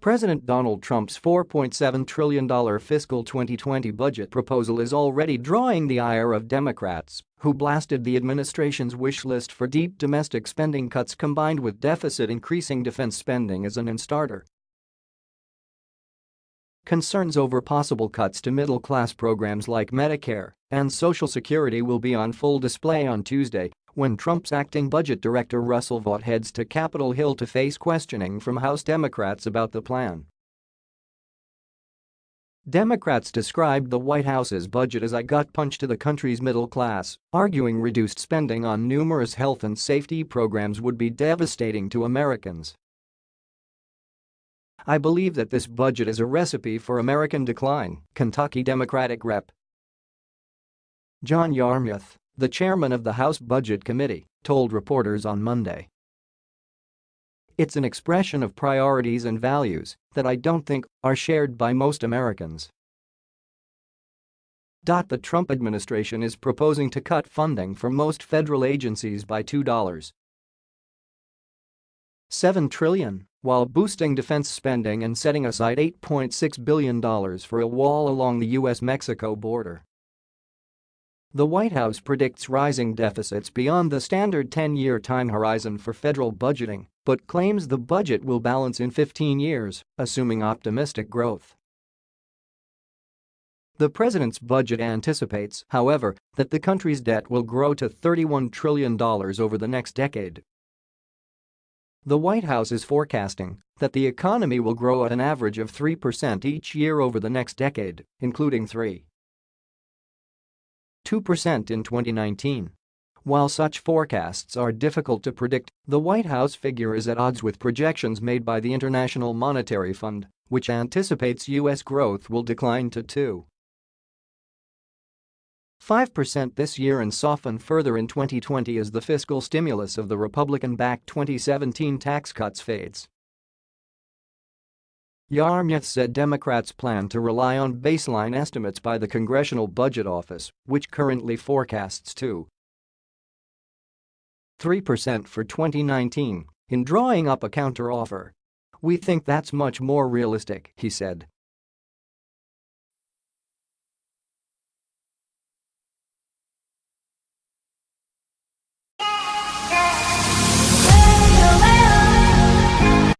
President Donald Trump's $4.7 trillion fiscal 2020 budget proposal is already drawing the ire of Democrats, who blasted the administration's wish list for deep domestic spending cuts combined with deficit-increasing defense spending as an non-starter. Concerns over possible cuts to middle-class programs like Medicare and Social Security will be on full display on Tuesday when Trump's acting budget director Russell Vought heads to Capitol Hill to face questioning from House Democrats about the plan. Democrats described the White House's budget as a gut punch to the country's middle class, arguing reduced spending on numerous health and safety programs would be devastating to Americans. I believe that this budget is a recipe for American decline, Kentucky Democratic Rep. John Yarmuth the chairman of the House Budget Committee, told reporters on Monday. It's an expression of priorities and values that I don't think are shared by most Americans. The Trump administration is proposing to cut funding for most federal agencies by $2. 7 trillion, while boosting defense spending and setting aside $8.6 billion for a wall along the U.S.-Mexico border. The White House predicts rising deficits beyond the standard 10-year time horizon for federal budgeting, but claims the budget will balance in 15 years, assuming optimistic growth. The president's budget anticipates, however, that the country's debt will grow to $31 trillion over the next decade. The White House is forecasting that the economy will grow at an average of 3% each year over the next decade, including 3. 2% in 2019. While such forecasts are difficult to predict, the White House figure is at odds with projections made by the International Monetary Fund, which anticipates U.S. growth will decline to 2. 5% this year and soften further in 2020 as the fiscal stimulus of the Republican-backed 2017 tax cuts fades. Yarmuth said Democrats plan to rely on baseline estimates by the Congressional Budget Office, which currently forecasts 2 3% for 2019, in drawing up a counteroffer. We think that's much more realistic, he said.